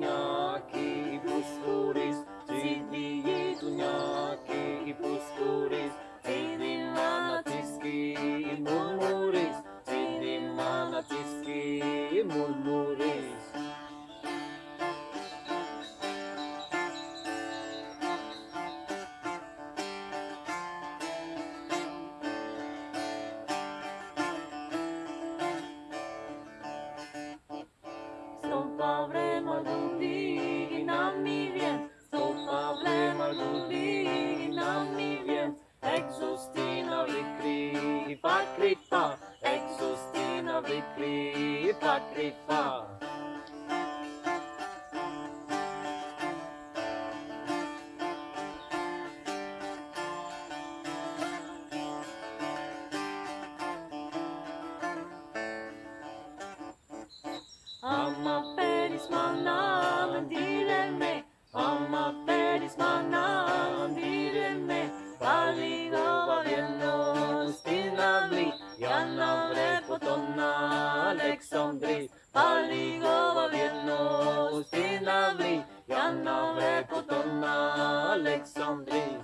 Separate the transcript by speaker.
Speaker 1: knocking, who's who? ferişmanlığını dileme Ama ferişmanlığını dileme Parligo viennos dinabli Yana repotona Alexandris